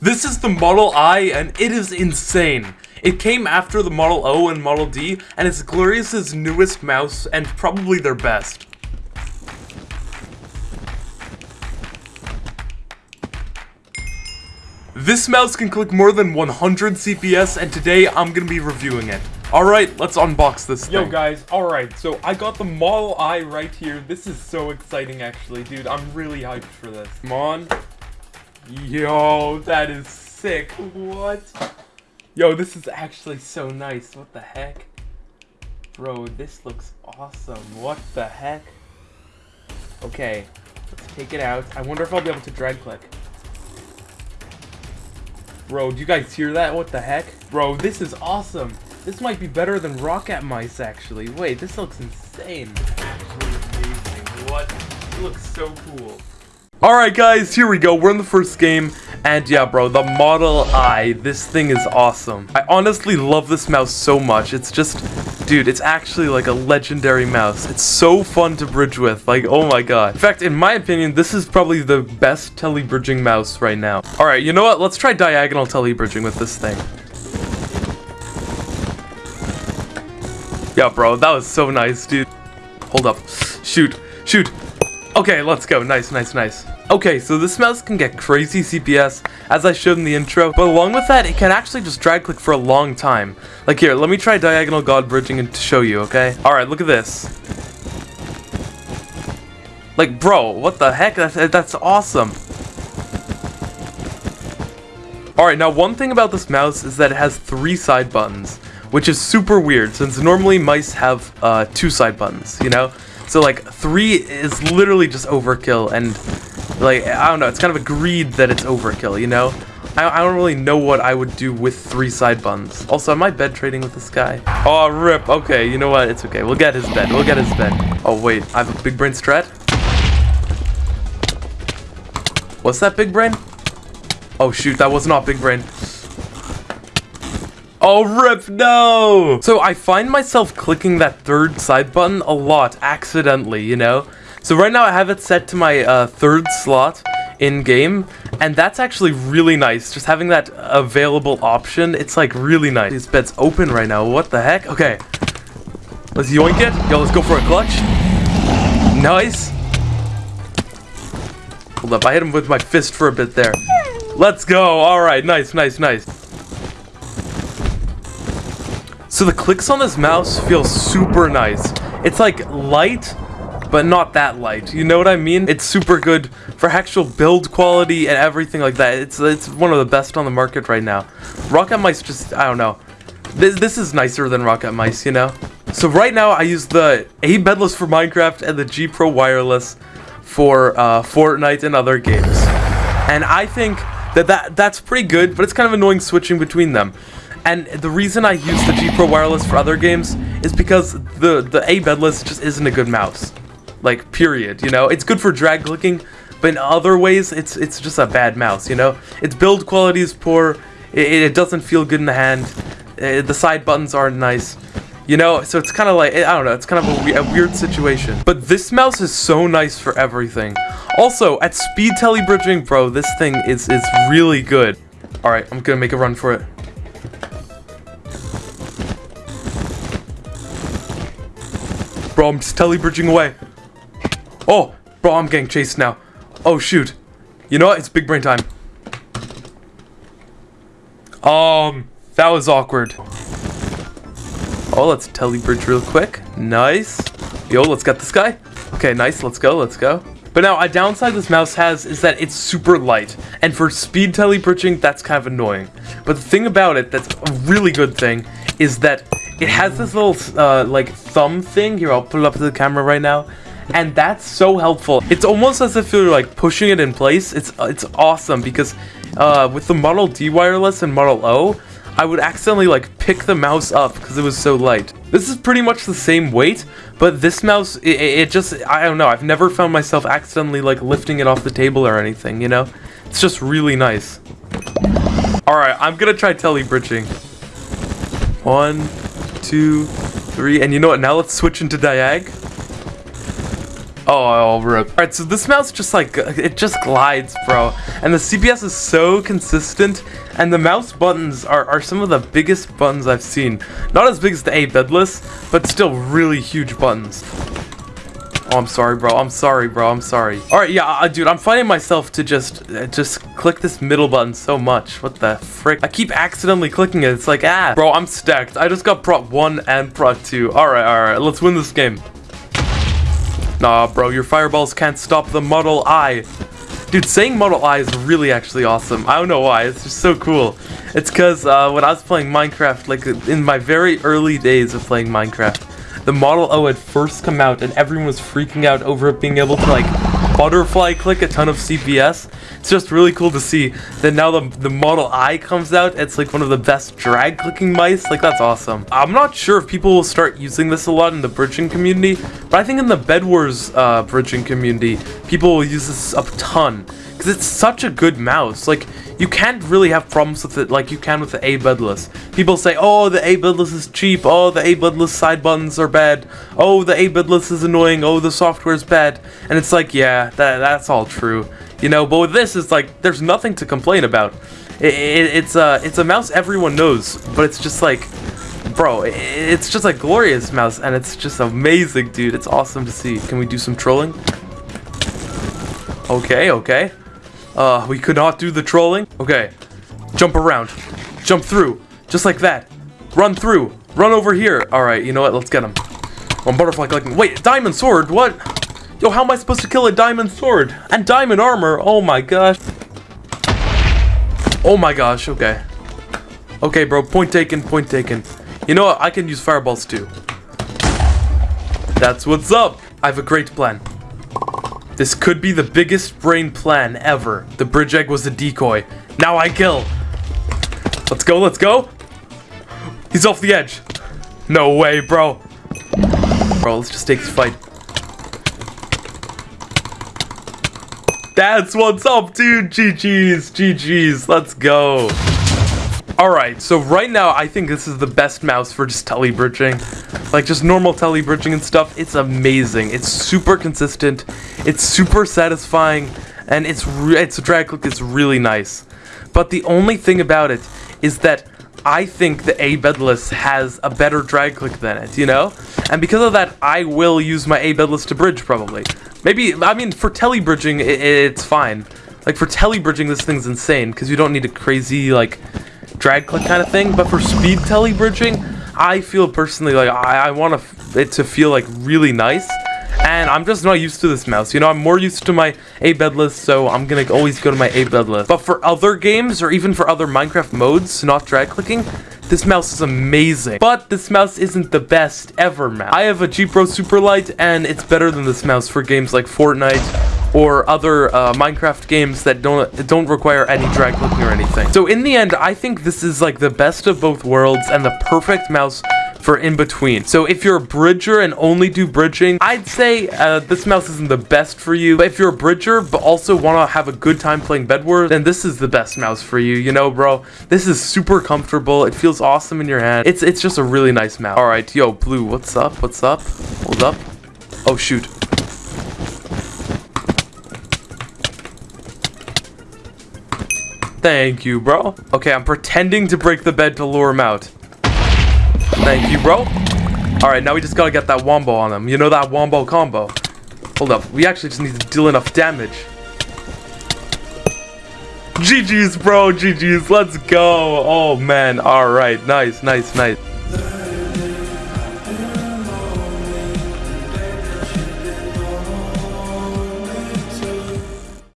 This is the Model I, and it is insane. It came after the Model O and Model D, and it's Glorious's newest mouse, and probably their best. This mouse can click more than 100 CPS, and today I'm gonna be reviewing it. Alright, let's unbox this thing. Yo guys, alright, so I got the Model I right here. This is so exciting actually, dude. I'm really hyped for this. Come on. Yo, that is sick. What? Yo, this is actually so nice. What the heck? Bro, this looks awesome. What the heck? Okay, let's take it out. I wonder if I'll be able to drag click. Bro, do you guys hear that? What the heck? Bro, this is awesome. This might be better than Rocket Mice, actually. Wait, this looks insane. Actually amazing. What? It looks so cool. Alright guys, here we go, we're in the first game, and yeah bro, the Model I, this thing is awesome. I honestly love this mouse so much, it's just, dude, it's actually like a legendary mouse. It's so fun to bridge with, like, oh my god. In fact, in my opinion, this is probably the best tele-bridging mouse right now. Alright, you know what, let's try diagonal tele-bridging with this thing. Yeah bro, that was so nice, dude. Hold up, shoot, shoot. Okay, let's go. Nice, nice, nice. Okay, so this mouse can get crazy CPS, as I showed in the intro, but along with that, it can actually just drag click for a long time. Like here, let me try Diagonal God Bridging to show you, okay? Alright, look at this. Like, bro, what the heck? That's, that's awesome. Alright, now one thing about this mouse is that it has three side buttons, which is super weird, since normally mice have uh, two side buttons, you know? So like three is literally just overkill and like I don't know, it's kind of agreed that it's overkill, you know? I, I don't really know what I would do with three side buns. Also, am I bed trading with this guy? Oh, rip. Okay, you know what? It's okay. We'll get his bed. We'll get his bed. Oh, wait. I have a big brain strat. What's that big brain? Oh, shoot. That was not big brain. Oh, rip, no! So I find myself clicking that third side button a lot, accidentally, you know? So right now I have it set to my uh, third slot in-game, and that's actually really nice. Just having that available option, it's like really nice. This bed's open right now, what the heck? Okay, let's yoink it. Yo, let's go for a clutch. Nice. Hold up, I hit him with my fist for a bit there. Let's go, alright, nice, nice, nice. So the clicks on this mouse feel super nice. It's like light, but not that light. You know what I mean? It's super good for actual build quality and everything like that. It's it's one of the best on the market right now. Rocket Mice just, I don't know. This, this is nicer than Rocket Mice, you know? So right now I use the A Bedless for Minecraft and the G Pro Wireless for uh, Fortnite and other games. And I think that, that that's pretty good, but it's kind of annoying switching between them. And the reason I use the G Pro Wireless for other games is because the, the A bedless just isn't a good mouse. Like, period, you know? It's good for drag clicking, but in other ways, it's it's just a bad mouse, you know? Its build quality is poor, it, it doesn't feel good in the hand, uh, the side buttons aren't nice. You know, so it's kind of like, I don't know, it's kind of a, a, weird situation. But this mouse is so nice for everything. Also, at speed tele-bridging, bro, this thing is, is really good. Alright, I'm gonna make a run for it. Bro, I'm just tele-bridging away. Oh, bro, I'm getting chased now. Oh, shoot. You know what? It's big brain time. Um, that was awkward. Oh, let's tele-bridge real quick. Nice. Yo, let's get this guy. Okay, nice. Let's go. Let's go. But now, a downside this mouse has is that it's super light. And for speed tele-bridging, that's kind of annoying. But the thing about it that's a really good thing is that it has this little, uh, like, thumb thing. Here, I'll put it up to the camera right now. And that's so helpful. It's almost as if you're, like, pushing it in place. It's, it's awesome because uh, with the Model D wireless and Model O, I would accidentally, like, pick the mouse up because it was so light. This is pretty much the same weight, but this mouse, it, it just, I don't know, I've never found myself accidentally, like, lifting it off the table or anything, you know? It's just really nice. Alright, I'm gonna try tele-bridging. One, two, three, and you know what? Now let's switch into Diag. Oh, I'll rip. Alright, so this mouse just like, it just glides, bro. And the CPS is so consistent. And the mouse buttons are, are some of the biggest buttons I've seen. Not as big as the A bedless, but still really huge buttons. Oh, I'm sorry, bro. I'm sorry, bro. I'm sorry. All right, yeah, uh, dude, I'm finding myself to just uh, just click this middle button so much. What the frick? I keep accidentally clicking it. It's like, ah. Bro, I'm stacked. I just got Prot 1 and Prot 2. All right, all right. Let's win this game. Nah, bro. Your fireballs can't stop the Model I. Dude, saying Model I is really actually awesome. I don't know why. It's just so cool. It's because uh, when I was playing Minecraft, like in my very early days of playing Minecraft, the Model O had first come out and everyone was freaking out over it being able to like butterfly click a ton of CPS. It's just really cool to see that now the, the Model I comes out, it's like one of the best drag clicking mice. Like that's awesome. I'm not sure if people will start using this a lot in the bridging community, but I think in the Bed Wars uh, bridging community, people will use this a ton because it's such a good mouse. Like you can't really have problems with it like you can with the A bedless. People say, oh, the A bedless is cheap. Oh, the A bedless side buttons are bad. Oh, the A bedless is annoying. Oh, the software is bad. And it's like, yeah, that, that's all true. You know, but with this, it's like, there's nothing to complain about. It, it, it's, a, it's a mouse everyone knows, but it's just like, bro, it's just a glorious mouse, and it's just amazing, dude. It's awesome to see. Can we do some trolling? Okay, okay. Uh, we could not do the trolling. Okay. Jump around. Jump through. Just like that. Run through. Run over here. Alright, you know what? Let's get him. One butterfly collecting. Wait, diamond sword? What? Yo, how am I supposed to kill a diamond sword? And diamond armor? Oh my gosh. Oh my gosh, okay. Okay, bro, point taken, point taken. You know what? I can use fireballs too. That's what's up. I have a great plan. This could be the biggest brain plan ever. The bridge egg was a decoy. Now I kill. Let's go, let's go. He's off the edge. No way, bro. Bro, let's just take this fight. That's what's up, dude. GG's, GG's. Let's go. Alright, so right now, I think this is the best mouse for just tele bridging. Like, just normal tele bridging and stuff. It's amazing. It's super consistent. It's super satisfying. And it's, it's a drag click It's really nice. But the only thing about it is that I think the A bedless has a better drag click than it, you know? And because of that, I will use my A bedless to bridge, probably. Maybe, I mean, for tele bridging, it, it's fine. Like, for tele bridging, this thing's insane, because you don't need a crazy, like, drag click kind of thing. But for speed tele bridging, I feel personally like I, I want it to feel like really nice. And I'm just not used to this mouse. You know, I'm more used to my A bedless, so I'm gonna always go to my A bedless. But for other games, or even for other Minecraft modes, not drag clicking, this mouse is amazing. But this mouse isn't the best ever mouse. I have a G Pro Superlight, and it's better than this mouse for games like Fortnite or other uh, Minecraft games that don't don't require any drag clicking or anything. So in the end, I think this is like the best of both worlds and the perfect mouse for in between. So if you're a bridger and only do bridging, I'd say uh, this mouse isn't the best for you. But if you're a bridger but also want to have a good time playing Bed Wars, then this is the best mouse for you. You know, bro, this is super comfortable. It feels awesome in your hand. It's it's just a really nice mouse. All right, yo, Blue, what's up? What's up? Hold up. Oh shoot. Thank you, bro. Okay, I'm pretending to break the bed to lure him out. Thank you, bro. Alright, now we just gotta get that wombo on him. You know that wombo combo. Hold up. We actually just need to deal enough damage. GG's, bro. GG's. Let's go. Oh, man. Alright. Nice, nice, nice.